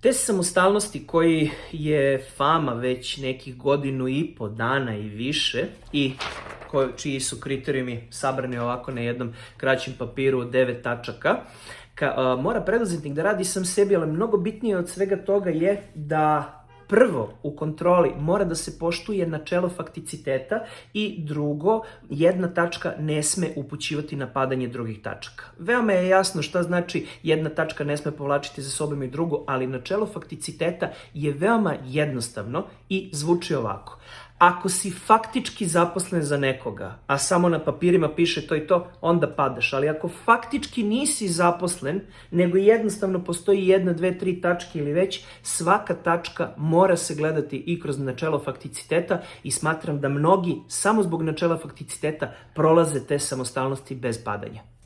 Test samostalnosti koji je fama već nekih godinu i po dana i više i ko, čiji su kriterijumi sabrani ovako na jednom kraćem papiru od devet tačaka, ka, a, mora preduzetnik da radi sam sebi, ali mnogo bitnije od svega toga je da prvo u kontroli mora da se poštuje načelo fakticiteta i drugo, jedna tačka ne sme upućivati na padanje drugih tačaka. Veoma je jasno šta znači jedna tačka ne sme povlačiti za sobom i drugo, ali načelo fakticiteta je veoma jednostavno i zvuči ovako. Ako si faktički zaposlen za nekoga, a samo na papirima piše to i to, onda padaš. Ali ako faktički nisi zaposlen, nego jednostavno postoji jedna, dve, tri tačke ili već, svaka tačka mora se gledati i kroz načelo fakticiteta i smatram da mnogi samo zbog načela fakticiteta prolaze te samostalnosti bez padanja.